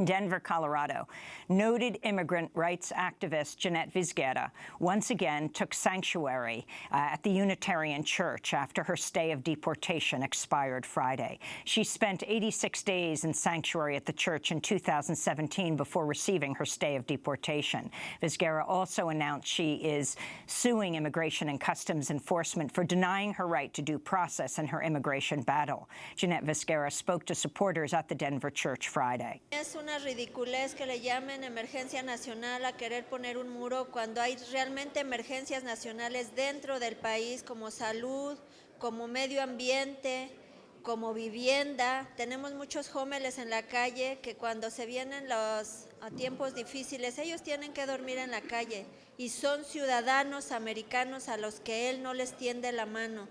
In Denver, Colorado, noted immigrant rights activist Jeanette Vizguerra once again took sanctuary uh, at the Unitarian Church after her stay of deportation expired Friday. She spent 86 days in sanctuary at the church in 2017 before receiving her stay of deportation. Vizguerra also announced she is suing Immigration and Customs Enforcement for denying her right to due process in her immigration battle. Jeanette Vizguerra spoke to supporters at the Denver church Friday. Una ridiculez que le llamen emergencia nacional a querer poner un muro cuando hay realmente emergencias nacionales dentro del país como salud, como medio ambiente, como vivienda. Tenemos muchos jóvenes en la calle que cuando se vienen los tiempos difíciles, ellos tienen que dormir en la calle y son ciudadanos americanos a los que él no les tiende la mano.